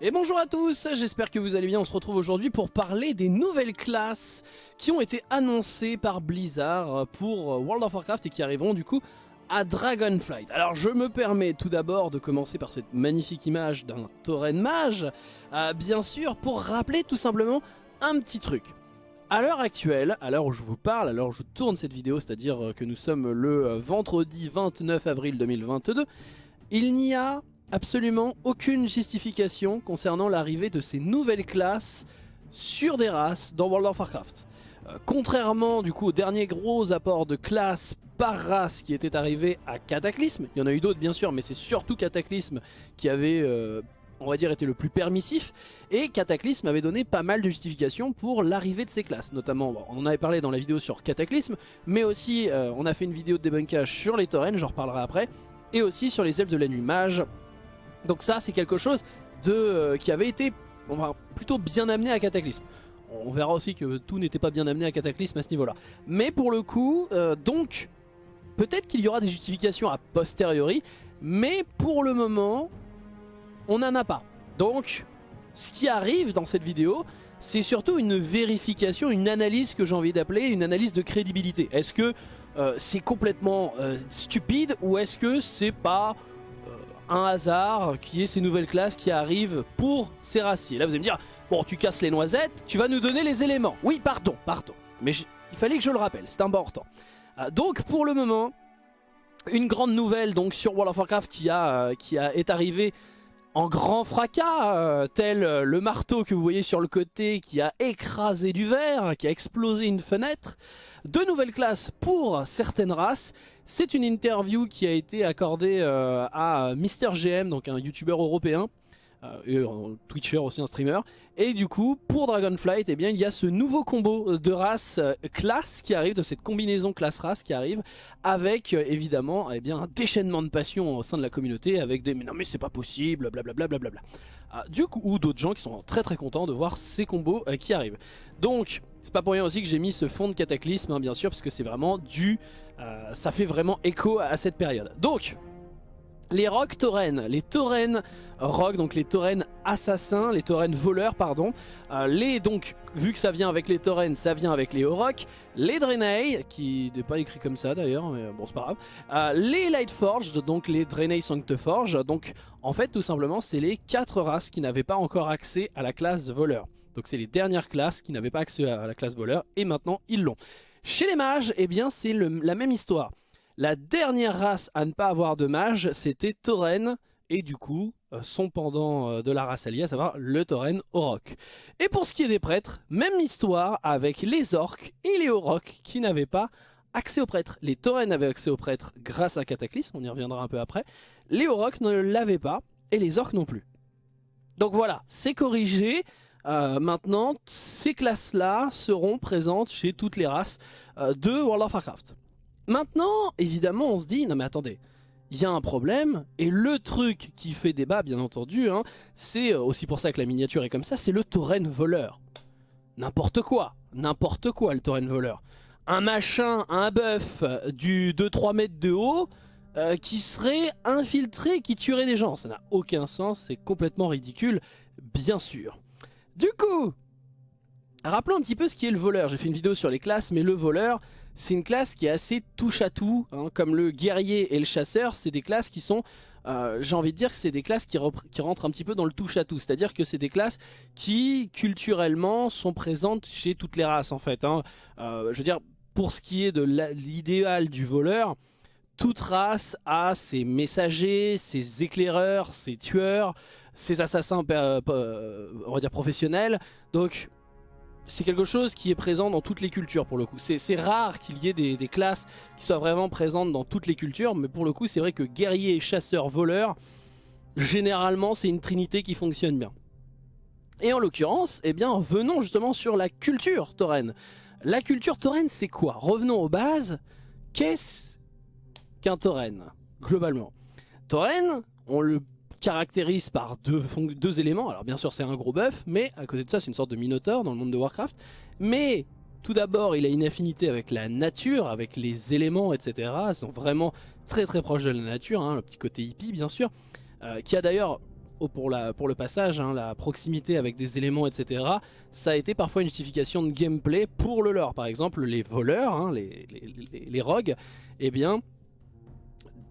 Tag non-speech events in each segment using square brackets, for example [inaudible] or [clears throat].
Et bonjour à tous, j'espère que vous allez bien, on se retrouve aujourd'hui pour parler des nouvelles classes qui ont été annoncées par Blizzard pour World of Warcraft et qui arriveront du coup à Dragonflight. Alors je me permets tout d'abord de commencer par cette magnifique image d'un tauren mage, euh, bien sûr pour rappeler tout simplement un petit truc. À l'heure actuelle, à l'heure où je vous parle, à l'heure où je tourne cette vidéo, c'est-à-dire que nous sommes le vendredi 29 avril 2022, il n'y a absolument aucune justification concernant l'arrivée de ces nouvelles classes sur des races dans World of Warcraft. Euh, contrairement du coup au dernier gros apport de classes par race qui était arrivé à Cataclysme, il y en a eu d'autres bien sûr mais c'est surtout Cataclysme qui avait euh, on va dire été le plus permissif et Cataclysme avait donné pas mal de justifications pour l'arrivée de ces classes notamment on en avait parlé dans la vidéo sur Cataclysme mais aussi euh, on a fait une vidéo de débunkage sur les taurennes j'en reparlerai après et aussi sur les elfes de la nuit donc ça c'est quelque chose de, euh, qui avait été plutôt bien amené à Cataclysme. On verra aussi que tout n'était pas bien amené à Cataclysme à ce niveau-là. Mais pour le coup, euh, donc, peut-être qu'il y aura des justifications a posteriori, mais pour le moment, on n'en a pas. Donc, ce qui arrive dans cette vidéo, c'est surtout une vérification, une analyse que j'ai envie d'appeler, une analyse de crédibilité. Est-ce que euh, c'est complètement stupide ou est-ce que c'est pas un hasard qui est ces nouvelles classes qui arrivent pour ces raciers. Là vous allez me dire, bon tu casses les noisettes, tu vas nous donner les éléments. Oui pardon, pardon. Mais il fallait que je le rappelle, c'est important. Euh, donc pour le moment, une grande nouvelle donc sur World of Warcraft qui, a, euh, qui a, est arrivée en grand fracas, euh, tel le marteau que vous voyez sur le côté qui a écrasé du verre, qui a explosé une fenêtre. Deux nouvelles classes pour certaines races c'est une interview qui a été accordée euh, à Mister GM, donc un youtubeur européen, euh, et un Twitcher aussi un streamer. Et du coup, pour Dragonflight, eh bien, il y a ce nouveau combo de race euh, classe qui arrive, de cette combinaison classe-race qui arrive, avec évidemment eh bien, un déchaînement de passion au sein de la communauté, avec des « mais non mais c'est pas possible », blablabla. Bla, bla, bla, du coup, ou d'autres gens qui sont très très contents de voir ces combos qui arrivent. Donc, c'est pas pour rien aussi que j'ai mis ce fond de cataclysme, hein, bien sûr, parce que c'est vraiment du... Euh, ça fait vraiment écho à cette période. Donc, les rocs taurennes, les taurennes rocs, donc les taurennes assassins, les taurennes voleurs, pardon. Euh, les, donc, vu que ça vient avec les taurennes, ça vient avec les Oroks. Les Draenei, qui n'est pas écrit comme ça d'ailleurs, mais bon, c'est pas grave. Euh, les Lightforged, donc les Draenei Sancteforge. Donc, en fait, tout simplement, c'est les quatre races qui n'avaient pas encore accès à la classe voleur. Donc c'est les dernières classes qui n'avaient pas accès à la classe voleur et maintenant ils l'ont. Chez les mages, eh bien c'est la même histoire. La dernière race à ne pas avoir de mage, c'était Tauren et du coup euh, son pendant euh, de la race alliée, à savoir le Tauren Orok. Et pour ce qui est des prêtres, même histoire avec les orques et les Oroks qui n'avaient pas accès aux prêtres. Les Tauren avaient accès aux prêtres grâce à Cataclysme, on y reviendra un peu après. Les Oroks ne l'avaient pas et les orques non plus. Donc voilà, c'est corrigé. Euh, maintenant, ces classes-là seront présentes chez toutes les races euh, de World of Warcraft. Maintenant, évidemment, on se dit, non mais attendez, il y a un problème, et le truc qui fait débat, bien entendu, hein, c'est euh, aussi pour ça que la miniature est comme ça, c'est le tauren voleur. N'importe quoi, n'importe quoi le tauren voleur. Un machin, un bœuf du 2-3 mètres de haut, qui serait infiltré, qui tuerait des gens. Ça n'a aucun sens, c'est complètement ridicule, bien sûr. Du coup, rappelons un petit peu ce qui est le voleur. J'ai fait une vidéo sur les classes, mais le voleur, c'est une classe qui est assez touche à tout. Hein. comme le guerrier et le chasseur, c'est des classes qui sont... Euh, j'ai envie de dire que c'est des classes qui, rentrent un petit peu dans le touche à tout. C'est-à-dire que c'est des classes qui, culturellement, sont présentes chez toutes les races, en fait. Hein. Euh, je veux dire, pour ce qui est de l'idéal du voleur, toute race a ses messagers, ses éclaireurs, ses tueurs, ses assassins euh, on va dire professionnels. Donc c'est quelque chose qui est présent dans toutes les cultures pour le coup. C'est rare qu'il y ait des, classes qui soient vraiment présentes dans toutes les cultures, mais pour le coup c'est vrai que guerrier, chasseur, voleur, généralement c'est une trinité qui fonctionne bien. Et en l'occurrence, eh bien venons justement sur la culture tauren. La culture tauren c'est quoi? Revenons aux bases. Qu'est-ce qu'un tauren globalement Tauren, on le caractérise par deux, éléments. Alors bien sûr c'est un gros bœuf, mais à côté de ça c'est une sorte de minotaure dans le monde de Warcraft. Mais tout d'abord il a une affinité avec la nature, avec les éléments, etc. Ils sont vraiment très très proches de la nature, hein, le petit côté hippie bien sûr. Euh, qui a d'ailleurs pour, le passage, hein, la proximité avec des éléments, etc., ça a été parfois une justification de gameplay pour le lore. Par exemple, les voleurs, hein, les, rogues, eh bien,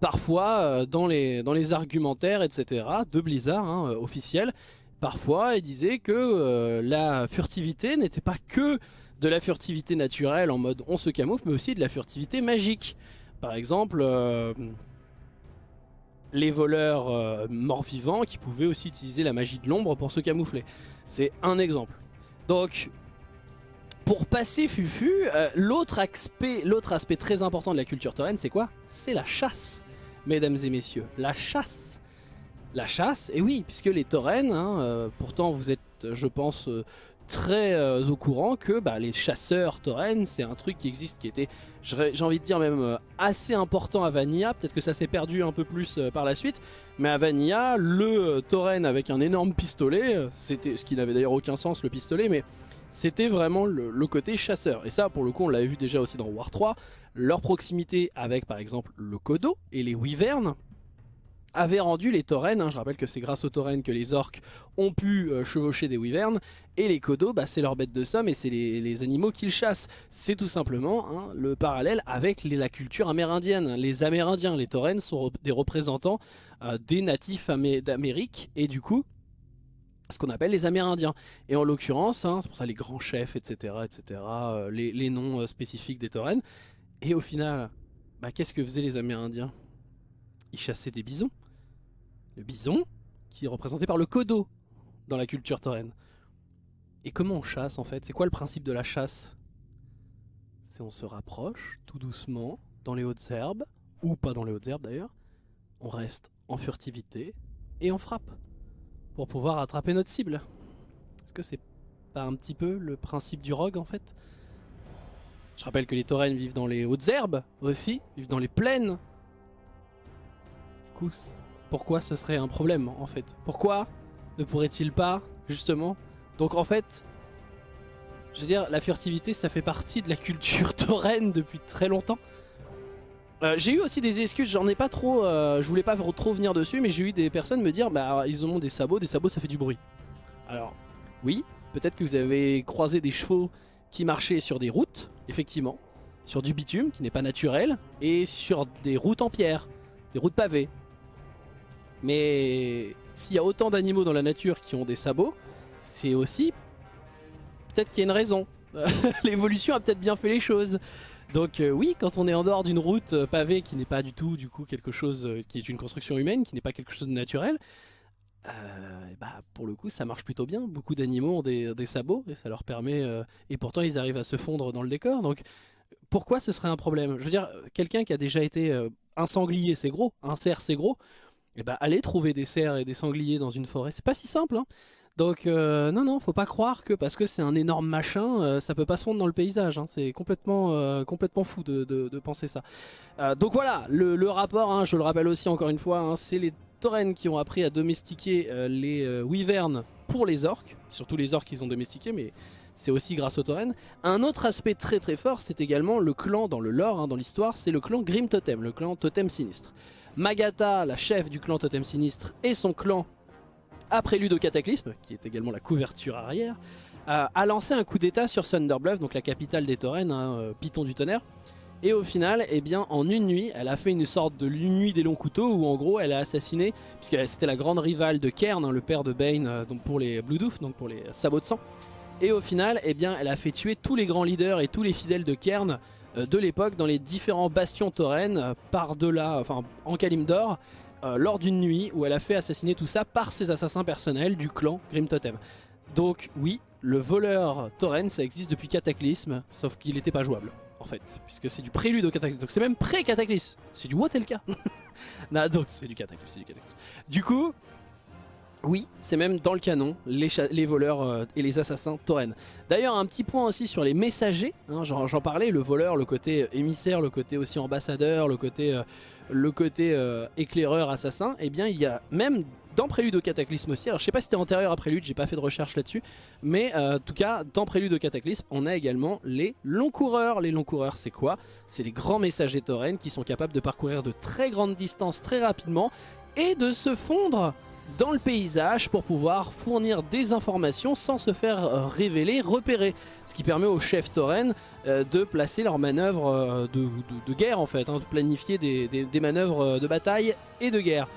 parfois, euh, dans, les, argumentaires, etc., de Blizzard, hein, officiels, parfois, ils disaient que euh, la furtivité n'était pas que de la furtivité naturelle en mode on se camoufle, mais aussi de la furtivité magique. Par exemple, euh, les voleurs euh, morts-vivants qui pouvaient aussi utiliser la magie de l'ombre pour se camoufler. C'est un exemple. Donc, pour passer Fufu, euh, l'autre aspect, très important de la culture tauren, c'est quoi? C'est la chasse, mesdames et messieurs. La chasse. La chasse, et oui, puisque les taurennes, hein, pourtant vous êtes, je pense, très euh, au courant que bah, les chasseurs taurennes, c'est un truc qui existe, qui était, j'ai envie de dire même euh, assez important à Vanilla. Peut-être que ça s'est perdu un peu plus euh, par la suite, mais à Vanilla, le tauren avec un énorme pistolet, c'était ce qui n'avait d'ailleurs aucun sens le pistolet, mais c'était vraiment le, côté chasseur. Et ça, pour le coup, on l'avait vu déjà aussi dans War 3, leur proximité avec par exemple le Kodo et les Wyverns avait rendu les taurennes, hein, je rappelle que c'est grâce aux taurennes que les orques ont pu euh, chevaucher des wyverns, et les kodos, bah, c'est leur bête de somme et c'est les, animaux qu'ils chassent. C'est tout simplement hein, le parallèle avec la culture amérindienne. Les amérindiens, les taurennes sont des représentants euh, des natifs d'Amérique, et du coup, ce qu'on appelle les amérindiens. Et en l'occurrence, hein, c'est pour ça les grands chefs, etc., etc., euh, les, noms spécifiques des taurennes. Et au final, bah, qu'est-ce que faisaient les amérindiens? Ils chassaient des bisons le bison, qui est représenté par le kodo dans la culture tauren. Et comment on chasse en fait? C'est quoi le principe de la chasse? C'est on se rapproche tout doucement dans les hautes herbes, ou pas dans les hautes herbes d'ailleurs, on reste en furtivité et on frappe pour pouvoir attraper notre cible. Est-ce que c'est pas un petit peu le principe du rogue en fait? Je rappelle que les taurennes vivent dans les hautes herbes aussi, vivent dans les plaines. Du pourquoi ce serait un problème en fait? Pourquoi ne pourrait-il pas justement? Donc en fait, je veux dire, la furtivité ça fait partie de la culture [laughs] tauren depuis très longtemps. Euh, j'ai eu aussi des excuses, j'en ai pas trop, euh, je voulais pas trop venir dessus, mais j'ai eu des personnes me dire, bah ils ont des sabots, des sabots ça fait du bruit. Alors, oui, peut-être que vous avez croisé des chevaux qui marchaient sur des routes, effectivement, sur du bitume qui n'est pas naturel, et sur des routes en pierre, des routes pavées. Mais s'il y a autant d'animaux dans la nature qui ont des sabots, c'est aussi peut-être qu'il y a une raison. [laughs] L'évolution a peut-être bien fait les choses. Donc euh, oui, quand on est en dehors d'une route euh, pavée qui n'est pas du tout du coup quelque chose euh, qui est une construction humaine, qui n'est pas quelque chose de naturel, bah, pour le coup ça marche plutôt bien. Beaucoup d'animaux ont des, sabots et ça leur permet... et pourtant ils arrivent à se fondre dans le décor. Donc pourquoi ce serait un problème? Je veux dire, quelqu'un qui a déjà été... un sanglier c'est gros, un cerf c'est gros et bah allez trouver des cerfs et des sangliers dans une forêt. C'est pas si simple, hein donc euh, non, non, faut pas croire que parce que c'est un énorme machin, euh, ça peut pas se fondre dans le paysage. Hein. C'est complètement, euh, complètement fou de, penser ça. donc voilà, le, rapport, hein, je le rappelle aussi encore une fois, hein, c'est les taurennes qui ont appris à domestiquer les wyverns pour les orques. Surtout les orques qu'ils ont domestiqués, mais c'est aussi grâce aux taurennes. Un autre aspect très très fort, c'est également le clan dans le lore, dans l'histoire, c'est le clan Grim Totem, le clan Totem Sinistre. Magata, la chef du clan Totem Sinistre, et son clan, prélude au Cataclysme, qui est également la couverture arrière, a lancé un coup d'état sur Thunderbluff, donc la capitale des Taurennes, hein, euh, Python du tonnerre. Et au final, eh bien, en une nuit, elle a fait une sorte de nuit des longs couteaux où en gros elle a assassiné, puisque c'était la grande rivale de Kern, hein, le père de Bane, euh, donc pour les Bloodhoof, donc pour les sabots de sang. Et au final, eh bien, elle a fait tuer tous les grands leaders et tous les fidèles de Kern euh, de l'époque dans les différents bastions taurennes euh, par-delà, enfin en Kalimdor, euh, lors d'une nuit où elle a fait assassiner tout ça par ses assassins personnels du clan Grim Totem. Donc oui, le voleur tauren ça existe depuis Cataclysme, sauf qu'il n'était pas jouable en fait, puisque c'est du prélude au Cataclysme, donc c'est même pré-Cataclysme, c'est du Wotelka. [laughs] non, donc c'est du Cataclysme, c'est du Cataclysme. Du coup, oui, c'est même dans le canon, les, voleurs euh, et les assassins taurennes. D'ailleurs, un petit point aussi sur les messagers, hein, j'en parlais, le voleur, le côté émissaire, le côté aussi ambassadeur, le côté, euh, euh, éclaireur, assassin, eh bien il y a même dans Prélude au Cataclysme aussi, alors je sais pas si c'était antérieur à Prélude, j'ai pas fait de recherche là-dessus, mais en tout cas, dans Prélude au Cataclysme, on a également les longs coureurs. Les longs coureurs, c'est quoi? C'est les grands messagers taurennes qui sont capables de parcourir de très grandes distances très rapidement et de se fondre dans le paysage pour pouvoir fournir des informations sans se faire euh, révéler, repérer. Ce qui permet aux chefs tauren euh, de placer leurs manœuvres euh, de, guerre en fait, hein, de planifier des, manœuvres de bataille et de guerre.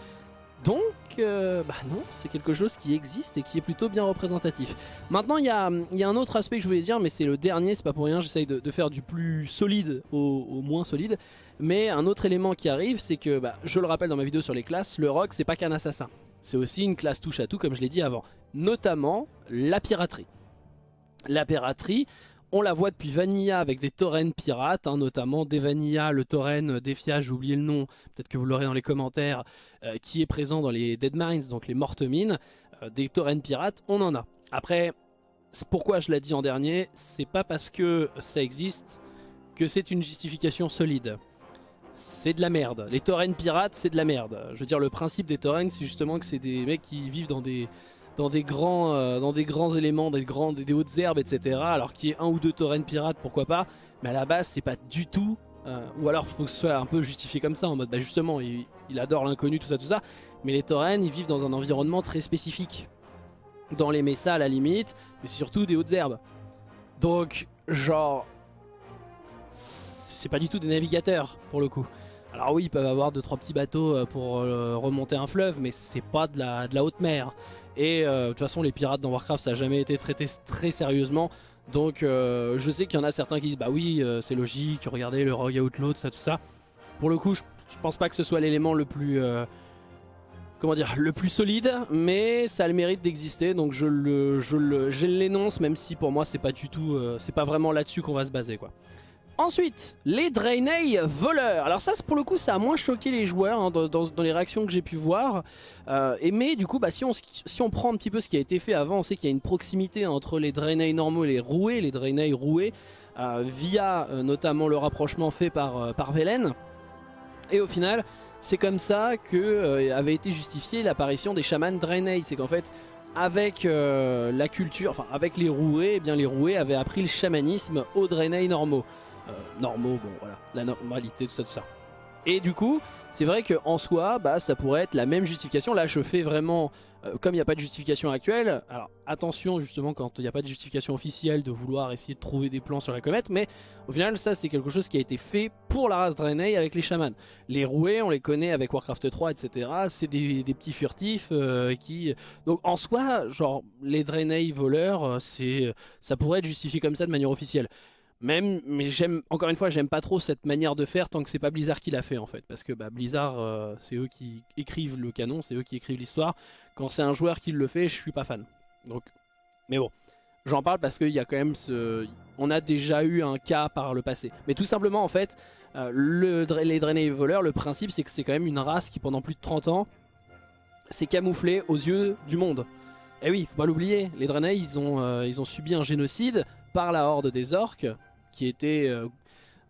Donc, bah non, c'est quelque chose qui existe et qui est plutôt bien représentatif. Maintenant, il y a, un autre aspect que je voulais dire, mais c'est le dernier, c'est pas pour rien, j'essaye de, faire du plus solide au, moins solide. Mais un autre élément qui arrive, c'est que, bah, je le rappelle dans ma vidéo sur les classes, le rock, c'est pas qu'un assassin. C'est aussi une classe touche à tout comme je l'ai dit avant. Notamment la piraterie. La piraterie, on la voit depuis Vanilla avec des taurennes pirates, hein, notamment des Vanilla, le tauren Defia, j'ai oublié le nom, peut-être que vous l'aurez dans les commentaires, euh, qui est présent dans les Dead Mines, donc les mortes mines, euh, des taurennes pirates, on en a. Après, pourquoi je l'ai dit en dernier, c'est pas parce que ça existe que c'est une justification solide c'est de la merde. Les taurennes pirates, c'est de la merde. Je veux dire, le principe des taurennes, c'est justement que c'est des mecs qui vivent dans des, dans des, grands, euh, dans des grands éléments, des, grands, des, hautes herbes, etc. Alors qu'il y ait un ou deux taurennes pirates, pourquoi pas? Mais à la base, c'est pas du tout... Euh, ou alors, faut que ce soit un peu justifié comme ça, en mode, bah justement, il, adore l'inconnu, tout ça, tout ça. Mais les taurennes, ils vivent dans un environnement très spécifique. Dans les messas, à la limite, mais surtout des hautes herbes. Donc, genre, c'est pas du tout des navigateurs pour le coup. Alors oui, ils peuvent avoir deux trois petits bateaux euh, pour euh, remonter un fleuve, mais c'est pas de la, de la haute mer. Et euh, de toute façon, les pirates dans Warcraft, ça a jamais été traité très sérieusement. Donc je sais qu'il y en a certains qui disent bah oui, c'est logique, regardez le Rogue Outlaw, ça, tout ça. Pour le coup, je, pense pas que ce soit l'élément le plus comment dire, le plus solide, mais ça a le mérite d'exister, donc je le, je l'énonce, même si pour moi c'est pas du tout, c'est pas vraiment là-dessus qu'on va se baser quoi. Ensuite, les Draenei voleurs. Alors ça, pour le coup, ça a moins choqué les joueurs hein, dans, les réactions que j'ai pu voir. Euh, et mais du coup, bah, si, on, prend un petit peu ce qui a été fait avant, on sait qu'il y a une proximité entre les Draenei normaux et les roués, les Draenei roués, euh, via euh, notamment le rapprochement fait par, par Velen. Et au final, c'est comme ça que avait été justifiée l'apparition des chamans Draenei. C'est qu'en fait, avec la culture, enfin avec les roués, eh bien les roués avaient appris le chamanisme aux Draenei normaux. Euh, normaux, bon voilà, la normalité, tout ça, tout ça. Et du coup, c'est vrai qu'en soi, bah, ça pourrait être la même justification. Là, je fais vraiment, euh, comme il n'y a pas de justification actuelle, alors attention justement quand il n'y a pas de justification officielle de vouloir essayer de trouver des plans sur la comète, mais au final, ça c'est quelque chose qui a été fait pour la race Draenei avec les chamans. Les roués, on les connaît avec Warcraft 3, etc. C'est des, petits furtifs euh, qui... Donc en soi, genre, les Draenei voleurs, ça pourrait être justifié comme ça de manière officielle. Même, mais j'aime, encore une fois, j'aime pas trop cette manière de faire tant que c'est pas Blizzard qui l'a fait en fait. Parce que bah, Blizzard, euh, c'est eux qui écrivent le canon, c'est eux qui écrivent l'histoire. Quand c'est un joueur qui le fait, je suis pas fan. Donc, mais bon, j'en parle parce qu'il y a quand même ce... On a déjà eu un cas par le passé. Mais tout simplement en fait, euh, le, les Draenei voleurs, le principe c'est que c'est quand même une race qui pendant plus de 30 ans s'est camouflée aux yeux du monde. Et eh oui, faut pas l'oublier, les Draenei ils ont, euh, ils ont subi un génocide par la horde des orques qui était euh,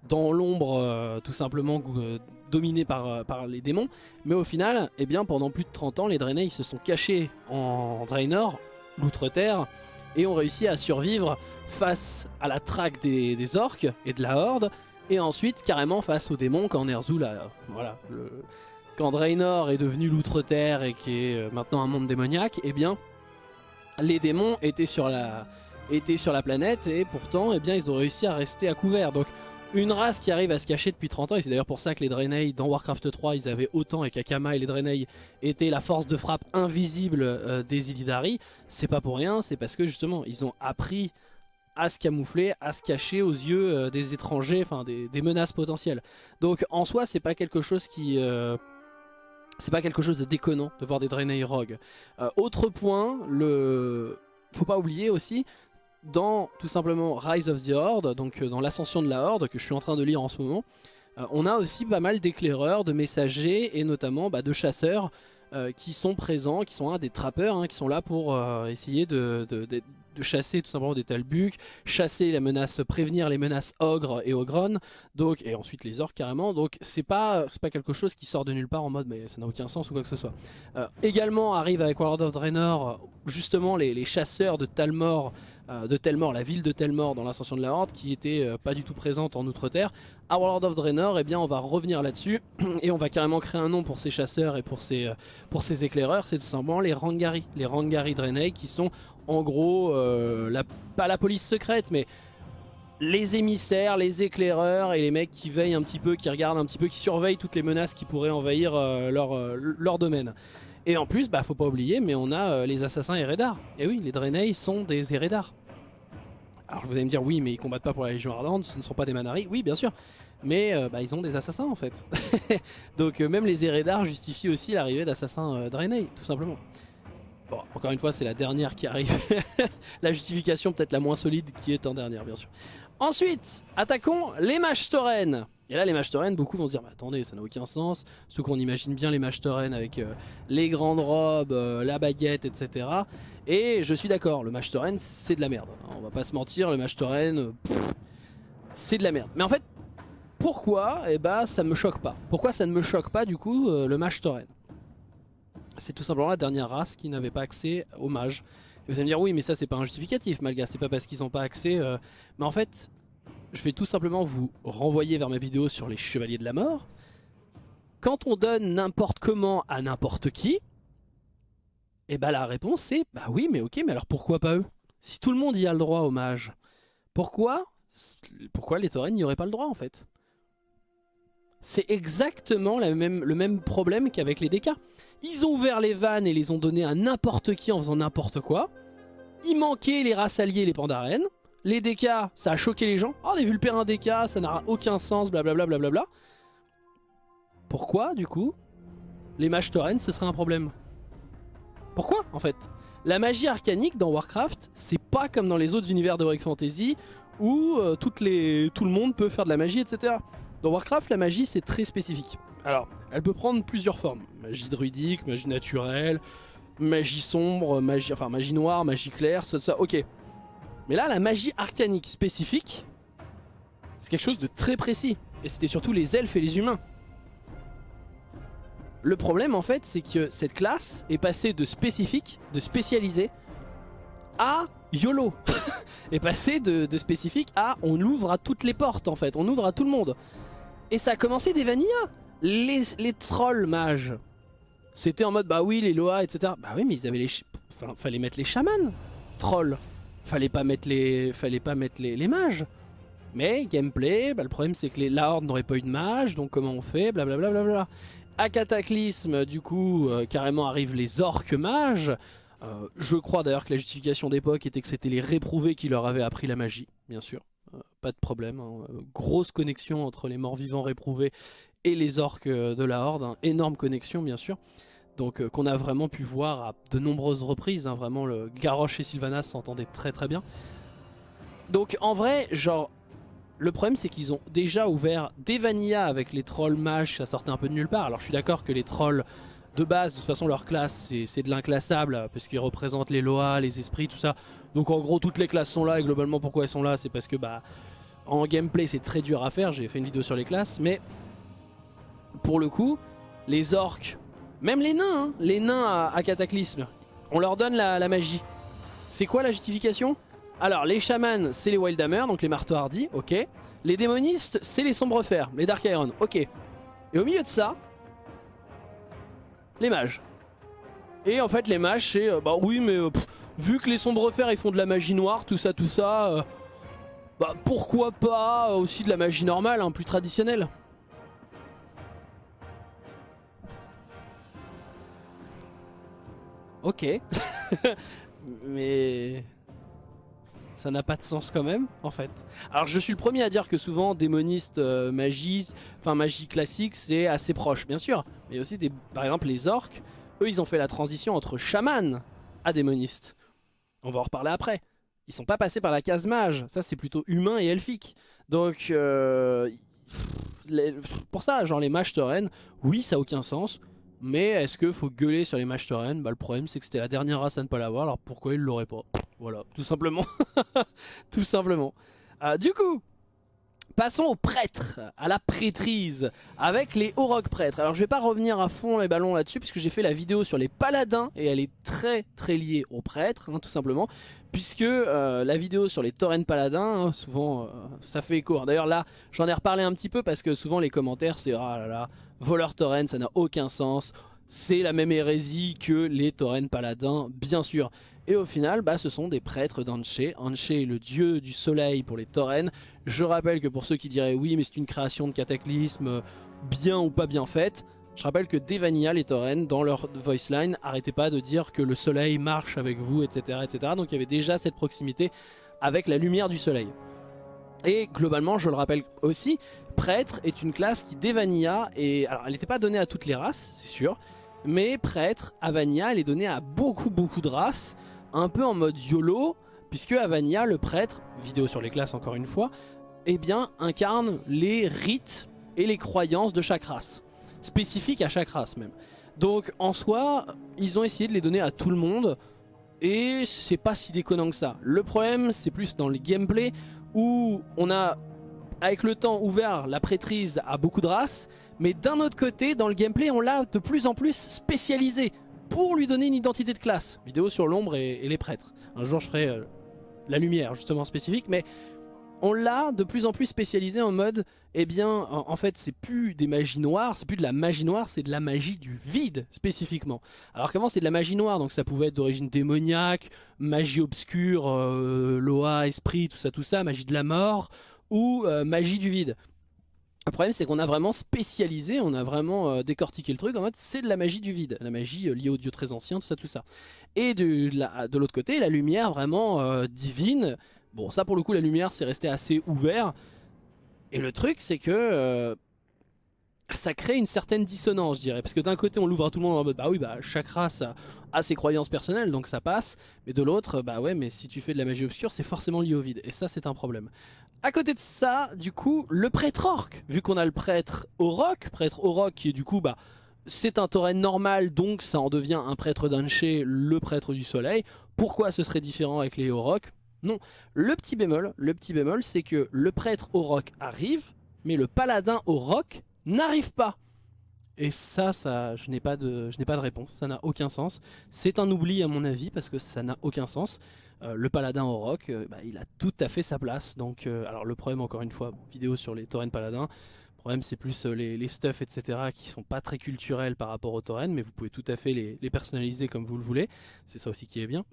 dans l'ombre euh, tout simplement euh, dominé par, par les démons. Mais au final, eh bien, pendant plus de 30 ans, les Draenei se sont cachés en Draenor, l'outre-terre, et ont réussi à survivre face à la traque des, orques et de la horde, et ensuite carrément face aux démons quand Ner'zhul là voilà, quand Draenor est devenu l'outre-terre et qui est maintenant un monde démoniaque, eh bien, les démons étaient sur la, étaient sur la planète et pourtant eh bien, ils ont réussi à rester à couvert. Donc une race qui arrive à se cacher depuis 30 ans, et c'est d'ailleurs pour ça que les Draenei dans Warcraft 3 ils avaient autant et qu'Akama et les Draenei étaient la force de frappe invisible euh, des Illidari, c'est pas pour rien, c'est parce que justement ils ont appris à se camoufler, à se cacher aux yeux euh, des étrangers, enfin des, menaces potentielles. Donc en soi c'est pas quelque chose qui... Euh, c'est pas quelque chose de déconnant de voir des Draenei rogue. autre point, le... faut pas oublier aussi dans tout simplement Rise of the Horde, donc euh, dans l'ascension de la Horde que je suis en train de lire en ce moment, euh, on a aussi pas mal d'éclaireurs, de messagers et notamment bah, de chasseurs euh, qui sont présents, qui sont des trappeurs, hein, qui sont là pour essayer de, chasser tout simplement des talbuks, chasser la menace, prévenir les menaces ogres et ogron, donc et ensuite les orques carrément. Donc c'est pas pas quelque chose qui sort de nulle part en mode mais ça n'a aucun sens ou quoi que ce soit. également arrive avec World of Draenor justement les, les chasseurs de Talmor de Telmor, la ville de Telmor dans l'ascension de la Horde, qui était euh, pas du tout présente en Outre-Terre. À World of Draenor, eh bien, on va revenir là-dessus [clears throat] et on va carrément créer un nom pour ces chasseurs et pour ces, pour ces éclaireurs. C'est tout simplement les Rangari, les Rangari Draenei, qui sont en gros, pas la police secrète, mais les émissaires, les éclaireurs et les mecs qui veillent un petit peu, qui regardent un petit peu, qui surveillent toutes les menaces qui pourraient envahir leur, domaine. Et en plus, bah faut pas oublier, mais on a euh, les assassins Eredar. Et oui, les Draenei sont des Eredar. Alors vous allez me dire, oui, mais ils combattent pas pour la Légion Ardente, ce ne sont pas des Manari. Oui, bien sûr. Mais euh, bah, ils ont des assassins en fait. [laughs] Donc euh, même les Eredar justifient aussi l'arrivée d'assassins Draenei, tout simplement. Bon, encore une fois, c'est la dernière qui arrive. [laughs] la justification peut-être la moins solide qui est en dernière, bien sûr. Ensuite, attaquons les Tauren. Et là, les mages beaucoup vont se dire, mais attendez, ça n'a aucun sens. Ceux qu'on imagine bien les mages avec euh, les grandes robes, euh, la baguette, etc. Et je suis d'accord, le mage c'est de la merde. On va pas se mentir, le mage c'est de la merde. Mais en fait, pourquoi Eh bah, ça me choque pas? Pourquoi ça ne me choque pas, du coup, euh, le mage C'est tout simplement la dernière race qui n'avait pas accès aux mages. Vous allez me dire, oui, mais ça, c'est pas un justificatif, malgré c'est pas parce qu'ils n'ont pas accès. Mais en fait, je vais tout simplement vous renvoyer vers ma vidéo sur les chevaliers de la mort. Quand on donne n'importe comment à n'importe qui, et eh bah ben, la réponse c'est bah oui mais ok mais alors pourquoi pas eux? Si tout le monde y a le droit au mage, pourquoi pourquoi les taurennes n'y auraient pas le droit en fait? C'est exactement le même problème qu'avec les DK. Ils ont ouvert les vannes et les ont donnés à n'importe qui en faisant n'importe quoi. Il manquait les races alliées, les pandarènes. Les DK, ça a choqué les gens. Oh, on a vu le père un DK, ça n'a aucun sens, blablabla. blablabla. Pourquoi, du coup, les mages tauren, ce serait un problème? Pourquoi, en fait? La magie arcanique dans Warcraft, c'est pas comme dans les autres univers de Warcraft Fantasy où euh, tout le monde peut faire de la magie, etc. Dans Warcraft, la magie, c'est très spécifique. Alors, elle peut prendre plusieurs formes. Magie druidique, magie naturelle, magie sombre, magie, enfin, magie noire, magie claire, ça, ça, ok. Mais là, la magie arcanique spécifique, c'est quelque chose de très précis. Et c'était surtout les elfes et les humains. Le problème, en fait, c'est que cette classe est passée de spécifique, de spécialisé, à YOLO. [laughs] est passée de, spécifique à on ouvre à toutes les portes, en fait. On ouvre à tout le monde. Et ça a commencé des vanillas. Les, les trolls mages, c'était en mode, bah oui, les Loa, etc. Bah oui, mais ils avaient les... Enfin, fallait mettre les chamans, trolls. Fallait pas mettre les, fallait pas mettre les, mages. Mais gameplay, bah, le problème c'est que les, la horde n'aurait pas eu de mages, donc comment on fait Blablabla. Bla, bla, bla, à Cataclysme, du coup, euh, carrément arrivent les orques mages. Euh, je crois d'ailleurs que la justification d'époque était que c'était les réprouvés qui leur avaient appris la magie, bien sûr. Euh, pas de problème. Hein. Grosse connexion entre les morts vivants réprouvés et les orques de la horde. Hein. Énorme connexion, bien sûr donc euh, qu'on a vraiment pu voir à de nombreuses reprises, hein, vraiment le Garrosh et Sylvanas s'entendaient très très bien. Donc en vrai, genre, le problème c'est qu'ils ont déjà ouvert des vanillas avec les trolls mages, ça sortait un peu de nulle part. Alors je suis d'accord que les trolls de base, de toute façon leur classe c'est de l'inclassable, parce qu'ils représentent les loas, les esprits, tout ça. Donc en gros toutes les classes sont là et globalement pourquoi elles sont là c'est parce que bah en gameplay c'est très dur à faire, j'ai fait une vidéo sur les classes, mais pour le coup, les orques même les nains, hein. les nains à, Cataclysme, on leur donne la, magie. C'est quoi la justification? Alors, les chamans, c'est les Wildhammer, donc les marteaux hardis, ok. Les démonistes, c'est les sombres fers, les Dark Iron, ok. Et au milieu de ça, les mages. Et en fait, les mages, c'est, euh, bah oui, mais euh, vu que les sombres fers, ils font de la magie noire, tout ça, tout ça, euh, bah pourquoi pas aussi de la magie normale, hein, plus traditionnelle Ok. [laughs] Mais ça n'a pas de sens quand même, en fait. Alors je suis le premier à dire que souvent démoniste, euh, magie, enfin magie classique, c'est assez proche, bien sûr. Mais aussi, des, par exemple, les orques, eux, ils ont fait la transition entre chaman à démoniste. On va en reparler après. Ils sont pas passés par la case mage, ça c'est plutôt humain et elfique. Donc, euh, pour ça, genre les mages taurennes, oui, ça a aucun sens. Mais est-ce qu'il faut gueuler sur les matchs Bah le problème c'est que c'était la dernière race à ne pas l'avoir, alors pourquoi ils l'auraient pas? Voilà, tout simplement. [laughs] tout simplement. Ah, du coup, Passons aux prêtres, à la prêtrise, avec les Auroch prêtres. Alors je vais pas revenir à fond les ballons là-dessus, puisque j'ai fait la vidéo sur les paladins, et elle est très très liée aux prêtres, hein, tout simplement. Puisque euh, la vidéo sur les taurennes paladins, hein, souvent euh, ça fait écho. D'ailleurs là, j'en ai reparlé un petit peu, parce que souvent les commentaires c'est « Ah là là, voleur tauren, ça n'a aucun sens ». C'est la même hérésie que les taurennes paladins, bien sûr. Et au final, bah, ce sont des prêtres d'Anché. Anché est le dieu du soleil pour les taurennes. Je rappelle que pour ceux qui diraient oui mais c'est une création de cataclysme, bien ou pas bien faite, je rappelle que Devania, les taurennes, dans leur voice line, arrêtaient pas de dire que le soleil marche avec vous, etc. etc. Donc il y avait déjà cette proximité avec la lumière du soleil. Et globalement, je le rappelle aussi, prêtre est une classe qui Devania, et alors elle n'était pas donnée à toutes les races, c'est sûr, mais prêtre, Avania, elle est donnée à beaucoup beaucoup de races, un peu en mode YOLO, puisque Avania, le prêtre, vidéo sur les classes encore une fois, eh bien incarne les rites et les croyances de chaque race, spécifiques à chaque race même. Donc en soi, ils ont essayé de les donner à tout le monde, et c'est pas si déconnant que ça. Le problème, c'est plus dans le gameplay, où on a, avec le temps, ouvert la prêtrise à beaucoup de races, mais d'un autre côté, dans le gameplay, on l'a de plus en plus spécialisé pour lui donner une identité de classe. Vidéo sur l'ombre et, les prêtres. Un jour, je ferai euh, la lumière, justement, spécifique, mais on l'a de plus en plus spécialisé en mode, eh bien, en, fait, c'est plus des magies noires, c'est plus de la magie noire, c'est de la magie du vide, spécifiquement. Alors qu'avant, c'est de la magie noire, donc ça pouvait être d'origine démoniaque, magie obscure, euh, Loa, esprit, tout ça, tout ça, magie de la mort, ou euh, magie du vide. Le problème c'est qu'on a vraiment spécialisé, on a vraiment euh, décortiqué le truc en mode c'est de la magie du vide, la magie euh, liée aux dieux très anciens, tout ça, tout ça. Et de, l'autre côté, la lumière vraiment euh, divine. Bon ça pour le coup la lumière c'est resté assez ouvert. Et le truc c'est que ça crée une certaine dissonance je dirais. Parce que d'un côté on l'ouvre à tout le monde en mode bah oui bah chaque race a, ses croyances personnelles donc ça passe. Mais de l'autre bah ouais mais si tu fais de la magie obscure c'est forcément lié au vide. Et ça c'est un problème. À côté de ça, du coup, le prêtre orc, vu qu'on a le prêtre Auroch, prêtre Auroch qui est du coup, bah, c'est un tauren normal, donc ça en devient un prêtre d'Anché, le prêtre du soleil. Pourquoi ce serait différent avec les Auroch Non, le petit bémol, le petit bémol, c'est que le prêtre Auroch arrive, mais le paladin Auroch n'arrive pas. Et ça, ça je n'ai pas, de, réponse, ça n'a aucun sens. C'est un oubli à mon avis, parce que ça n'a aucun sens. Euh, le paladin au rock, euh, bah, il a tout à fait sa place. Donc, euh, alors le problème, encore une fois, vidéo sur les taurennes paladins. Le problème, c'est plus les, les, stuff, etc., qui sont pas très culturels par rapport aux taurennes, mais vous pouvez tout à fait les, personnaliser comme vous le voulez. C'est ça aussi qui est bien.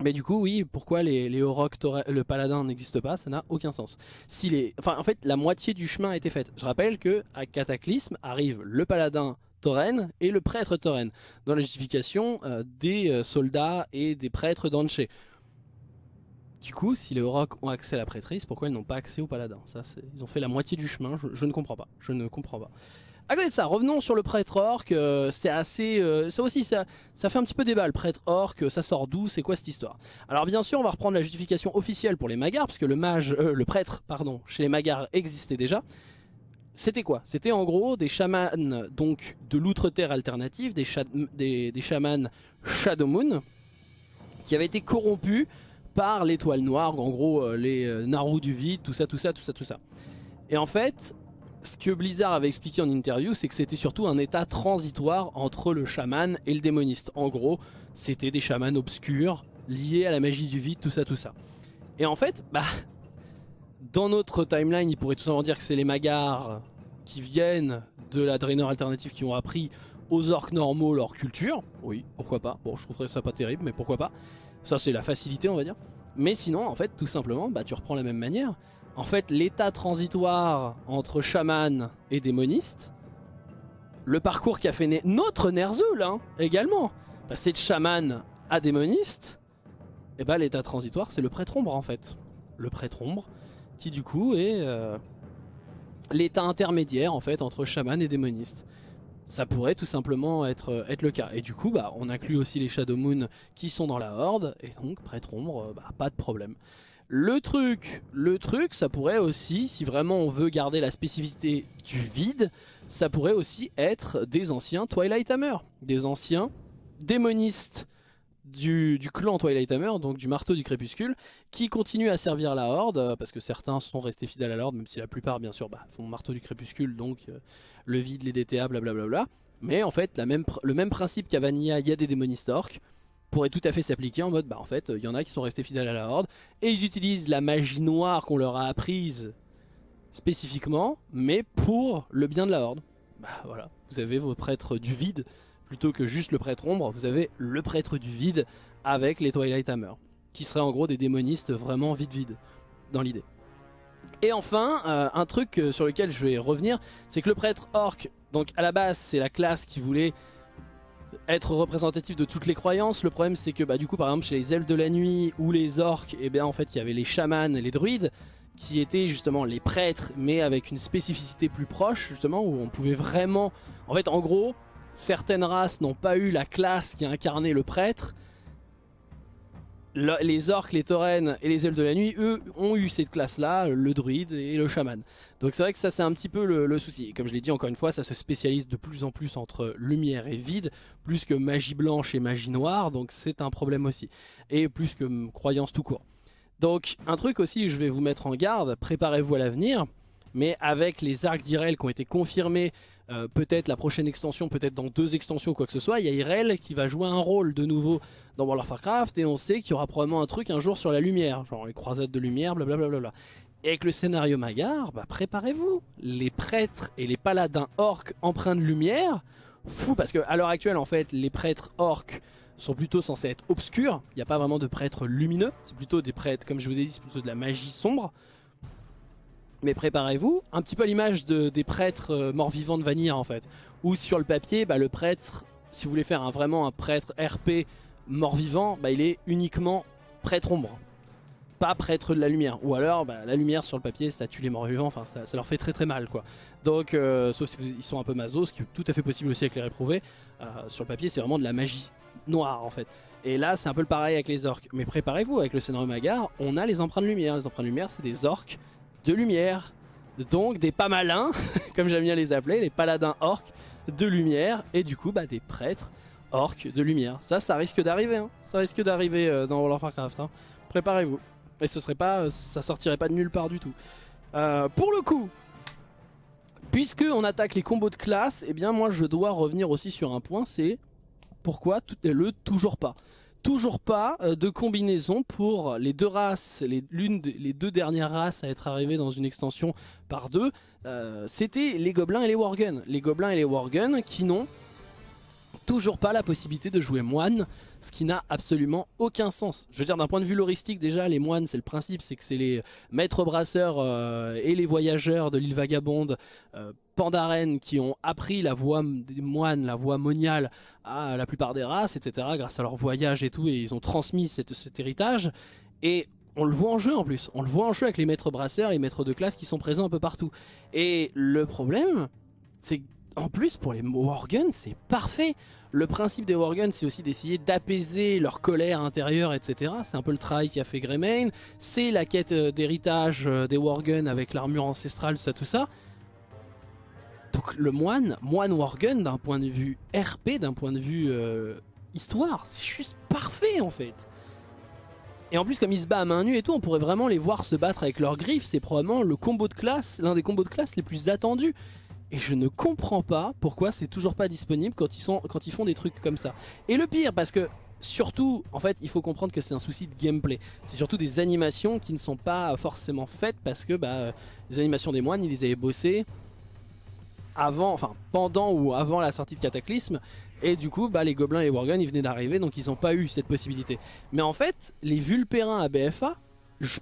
Mais du coup, oui, pourquoi les, les le paladin n'existe pas, ça n'a aucun sens. Si les, enfin, en fait, la moitié du chemin a été faite. Je rappelle que à Cataclysme arrive le paladin tauren et le prêtre tauren dans la justification des soldats et des prêtres d'Anché. Du coup, si les Aurochs ont accès à la prêtrise, pourquoi ils n'ont pas accès au paladin? Ça, Ils ont fait la moitié du chemin, je, ne comprends pas. Je ne comprends pas. À côté de ça, revenons sur le prêtre orc. Euh, c'est assez, euh, ça aussi, ça, ça fait un petit peu débat. Le prêtre orc, ça sort d'où C'est quoi cette histoire? Alors bien sûr, on va reprendre la justification officielle pour les magars, parce que le mage, euh, le prêtre, pardon, chez les magars existait déjà. C'était quoi? C'était en gros des chamans donc de l'outre-terre alternative, des, des, chamans Shadow Moon, qui avaient été corrompus par l'étoile noire, en gros euh, les euh, Naru du vide, tout ça, tout ça, tout ça, tout ça. Et en fait, ce que Blizzard avait expliqué en interview, c'est que c'était surtout un état transitoire entre le chaman et le démoniste. En gros, c'était des chamans obscurs, liés à la magie du vide, tout ça, tout ça. Et en fait, bah, dans notre timeline, il pourrait tout simplement dire que c'est les magars qui viennent de la Draenor alternative qui ont appris aux orques normaux leur culture. Oui, pourquoi pas. Bon, je trouverais ça pas terrible, mais pourquoi pas. Ça c'est la facilité on va dire. Mais sinon en fait tout simplement bah, tu reprends la même manière. En fait l'état transitoire entre chaman et démoniste, le parcours qu'a fait notre Ner'zhul hein, également, passer de chaman à démoniste, et bah l'état transitoire c'est le prêtre ombre en fait. Le prêtre ombre qui du coup est euh, l'état intermédiaire en fait entre chaman et démoniste ça pourrait tout simplement être, euh, être le cas. Et du coup, bah, on inclut aussi les Shadow Moon qui sont dans la Horde, et donc Prêtre Ombre, euh, bah, pas de problème. Le truc, le truc, ça pourrait aussi, si vraiment on veut garder la spécificité du vide, ça pourrait aussi être des anciens Twilight Hammer, des anciens démonistes du, clan Twilight Hammer, donc du marteau du crépuscule, qui continue à servir la Horde, euh, parce que certains sont restés fidèles à la Horde, même si la plupart, bien sûr, bah, font marteau du crépuscule, donc euh, le vide, les DTA, blablabla. Mais en fait, le même principe qu'à Vanilla, il y a des démonistes orques, pourrait tout à fait s'appliquer en mode, bah en fait, il y en a qui sont restés fidèles à la Horde, et ils utilisent la magie noire qu'on leur a apprise spécifiquement, mais pour le bien de la Horde. Bah voilà, vous avez vos prêtres du vide, plutôt que juste le prêtre ombre, vous avez le prêtre du vide avec les Twilight Hammer, qui seraient en gros des démonistes vraiment vide-vide, dans l'idée. Et enfin, euh, un truc euh, sur lequel je vais revenir, c'est que le prêtre orc, donc à la base c'est la classe qui voulait être représentatif de toutes les croyances. Le problème c'est que bah, du coup par exemple chez les elfes de la nuit ou les orques, eh bien en fait il y avait les chamans et les druides qui étaient justement les prêtres mais avec une spécificité plus proche justement où on pouvait vraiment... En fait en gros certaines races n'ont pas eu la classe qui a incarné le prêtre. Les orques, les taurennes et les elfes de la nuit, eux, ont eu cette classe-là, le druide et le chaman. Donc c'est vrai que ça c'est un petit peu le, souci. comme je l'ai dit encore une fois, ça se spécialise de plus en plus entre lumière et vide, plus que magie blanche et magie noire, donc c'est un problème aussi. Et plus que croyance tout court. Donc un truc aussi, je vais vous mettre en garde, préparez-vous à l'avenir, mais avec les arcs d'Irel qui ont été confirmés euh, peut-être la prochaine extension, peut-être dans deux extensions ou quoi que ce soit, il y a Irel qui va jouer un rôle de nouveau dans World of Warcraft et on sait qu'il y aura probablement un truc un jour sur la lumière, genre les croisades de lumière, blablabla. Et avec le scénario Magar, bah préparez-vous, les prêtres et les paladins orques empreints de lumière, fou parce qu'à l'heure actuelle en fait les prêtres orques sont plutôt censés être obscurs, il n'y a pas vraiment de prêtres lumineux, c'est plutôt des prêtres, comme je vous ai dit, c'est plutôt de la magie sombre. Mais préparez-vous, un petit peu à l'image de, des prêtres euh, morts-vivants de Vanilla en fait. Où sur le papier, bah, le prêtre, si vous voulez faire un, vraiment un prêtre RP mort-vivant, bah, il est uniquement prêtre ombre. Pas prêtre de la lumière. Ou alors, bah, la lumière sur le papier, ça tue les morts-vivants, enfin ça, leur fait très très mal quoi. Donc, euh, sauf si ils sont un peu maso, ce qui est tout à fait possible aussi avec les réprouvés. Euh, sur le papier, c'est vraiment de la magie noire en fait. Et là, c'est un peu le pareil avec les orques. Mais préparez-vous, avec le scénario Magar, on a les empreintes de lumière. Les empreintes de lumière, c'est des orques de lumière. Donc des pas malins, [laughs] comme j'aime bien les appeler, les paladins orques de lumière. Et du coup, bah, des prêtres orques de lumière. Ça, ça risque d'arriver. Hein. Ça risque d'arriver euh, dans World of Warcraft. Hein. Préparez-vous. Et ce serait pas, ça sortirait pas de nulle part du tout. Euh, pour le coup, puisque on attaque les combos de classe, eh bien moi je dois revenir aussi sur un point, c'est pourquoi le toujours pas toujours pas euh, de combinaison pour les deux races, les, les deux dernières races à être arrivées dans une extension par deux, euh, c'était les gobelins et les worgen. Les gobelins et les worgen qui n'ont toujours pas la possibilité de jouer moine, ce qui n'a absolument aucun sens. Je veux dire, d'un point de vue loristique, déjà, les moines, c'est le principe, c'est que c'est les maîtres brasseurs euh, et les voyageurs de l'île vagabonde euh, Pandaren qui ont appris la voie des moines, la voie moniale à la plupart des races, etc., grâce à leur voyage et tout, et ils ont transmis cet héritage. Et on le voit en jeu en plus, on le voit en jeu avec les maîtres brasseurs les maîtres de classe qui sont présents un peu partout. Et le problème, c'est en plus, pour les Worgen, c'est parfait. Le principe des Worgen, c'est aussi d'essayer d'apaiser leur colère intérieure, etc. C'est un peu le travail qu'a fait Greymane. C'est la quête euh, d'héritage euh, des Worgen avec l'armure ancestrale, tout ça, tout ça. Donc le moine, moine Worgen, d'un point de vue RP, d'un point de vue euh, histoire, c'est juste parfait en fait. Et en plus, comme il se bat à main nue et tout, on pourrait vraiment les voir se battre avec leurs griffes. C'est probablement le combo de classe, l'un des combos de classe les plus attendus. Et je ne comprends pas pourquoi c'est toujours pas disponible quand ils, font des trucs comme ça. Et le pire, parce que surtout, en fait, il faut comprendre que c'est un souci de gameplay. C'est surtout des animations qui ne sont pas forcément faites parce que bah, les animations des moines, ils les avaient bossées avant, enfin pendant ou avant la sortie de Cataclysme. Et du coup, bah, les gobelins et les worgen, ils venaient d'arriver, donc ils n'ont pas eu cette possibilité. Mais en fait, les vulpérins à BFA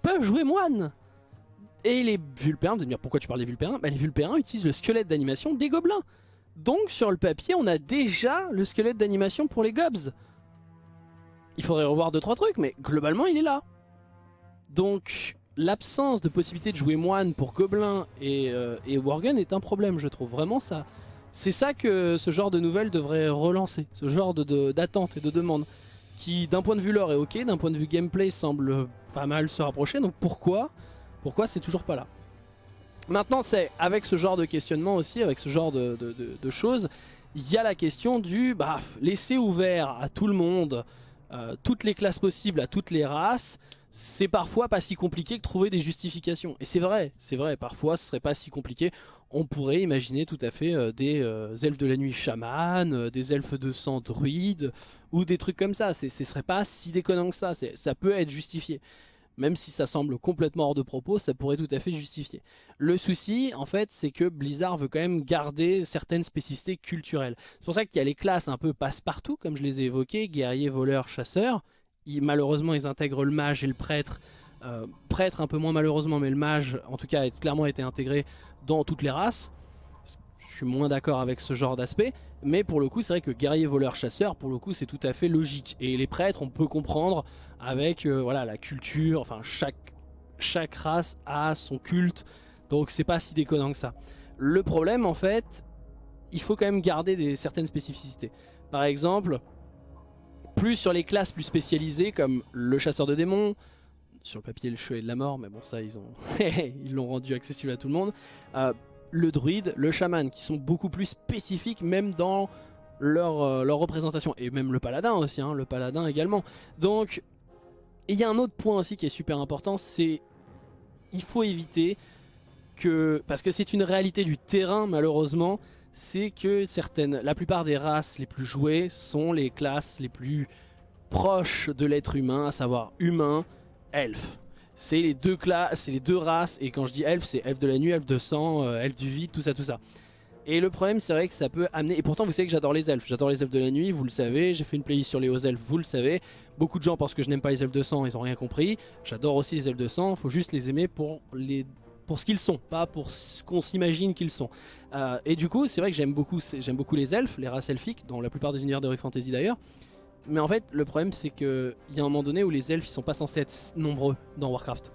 peuvent jouer moine et les Vulpérins, vous allez me dire pourquoi tu parles des Vulpérins bah, Les Vulpérins utilisent le squelette d'animation des gobelins. Donc sur le papier, on a déjà le squelette d'animation pour les gobs. Il faudrait revoir 2-3 trucs, mais globalement il est là. Donc l'absence de possibilité de jouer moine pour gobelins et, euh, est un problème je trouve. Vraiment ça... C'est ça que ce genre de nouvelles devrait relancer, ce genre d'attente et de demande. Qui d'un point de vue lore est ok, d'un point de vue gameplay semble pas mal se rapprocher, donc pourquoi pourquoi c'est toujours pas là? Maintenant, c'est avec ce genre de questionnement aussi, avec ce genre de, choses, il y a la question du bah, laisser ouvert à tout le monde euh, toutes les classes possibles à toutes les races, c'est parfois pas si compliqué que trouver des justifications. Et c'est vrai, c'est vrai, parfois ce serait pas si compliqué. On pourrait imaginer tout à fait euh, des euh, elfes de la nuit chamanes, des elfes de sang druides, ou des trucs comme ça. Ce serait pas si déconnant que ça, ça peut être justifié même si ça semble complètement hors de propos, ça pourrait tout à fait justifier. Le souci, en fait, c'est que Blizzard veut quand même garder certaines spécificités culturelles. C'est pour ça qu'il y a les classes un peu passe-partout, comme je les ai évoquées, guerrier, voleur, chasseur. malheureusement, ils intègrent le mage et le prêtre. Euh, prêtre un peu moins malheureusement, mais le mage, en tout cas, a clairement été intégré dans toutes les races. Je suis moins d'accord avec ce genre d'aspect. Mais pour le coup, c'est vrai que guerrier, voleur, chasseur, pour le coup, c'est tout à fait logique. Et les prêtres, on peut comprendre avec euh, voilà la culture, enfin chaque, chaque race a son culte, donc c'est pas si déconnant que ça. Le problème en fait, il faut quand même garder des, certaines spécificités. Par exemple, plus sur les classes plus spécialisées comme le chasseur de démons, sur le papier le chevalier de la mort, mais bon ça ils ont [laughs] ils l'ont rendu accessible à tout le monde. Euh, le druide, le chaman, qui sont beaucoup plus spécifiques même dans leur, euh, leur représentation. Et même le paladin aussi, hein, le paladin également. Donc et il y a un autre point aussi qui est super important, c'est il faut éviter que, parce que c'est une réalité du terrain malheureusement, c'est que certaines, la plupart des races les plus jouées sont les classes les plus proches de l'être humain, à savoir humain, elfe. C'est les deux classes, c'est les deux races, et quand je dis elfe, c'est elfe de la nuit, elfe de sang, euh, elfe du vide, tout ça, tout ça. Et le problème c'est vrai que ça peut amener, et pourtant vous savez que j'adore les elfes, j'adore les elfes de la nuit, vous le savez, j'ai fait une playlist sur les hauts elfes, vous le savez. Beaucoup de gens pensent que je n'aime pas les elfes de sang, ils ont rien compris. J'adore aussi les elfes de sang, faut juste les aimer pour les pour ce qu'ils sont, pas pour ce qu'on s'imagine qu'ils sont. Euh, et du coup, c'est vrai que j'aime beaucoup, j'aime beaucoup les elfes, les races elfiques, dans la plupart des univers d'Heroic Fantasy d'ailleurs. Mais en fait, le problème c'est qu'il y a un moment donné où les elfes ils sont pas censés être nombreux dans Warcraft.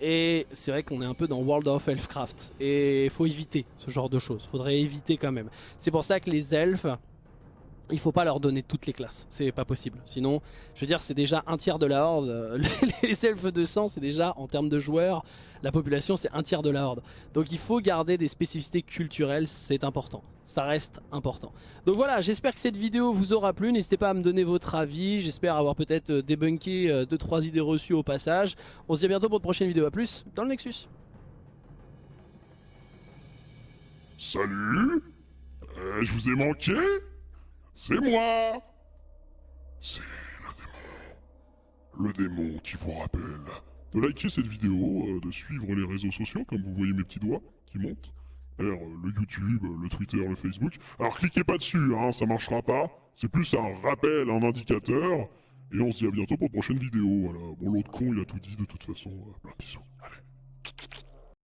Et c'est vrai qu'on est un peu dans World of Elfcraft. Et il faut éviter ce genre de choses. Faudrait éviter quand même. C'est pour ça que les elfes, il faut pas leur donner toutes les classes, c'est pas possible. Sinon, je veux dire, c'est déjà un tiers de la horde. [laughs] Les elfes de sang, c'est déjà, en termes de joueurs, la population, c'est un tiers de la horde. Donc il faut garder des spécificités culturelles, c'est important. Ça reste important. Donc voilà, j'espère que cette vidéo vous aura plu. N'hésitez pas à me donner votre avis. J'espère avoir peut-être euh, débunké 2-3 euh, idées reçues au passage. On se dit à bientôt pour une prochaine vidéo. A plus dans le Nexus. Salut euh, Je vous ai manqué c'est moi C'est le démon. Le démon qui vous rappelle de liker cette vidéo, de suivre les réseaux sociaux, comme vous voyez mes petits doigts qui montent. Le YouTube, le Twitter, le Facebook. Alors cliquez pas dessus, hein, ça marchera pas. C'est plus un rappel, un indicateur. Et on se dit à bientôt pour une prochaine vidéo. Voilà. Bon, l'autre con, il a tout dit de toute façon. Euh, plein de. Allez.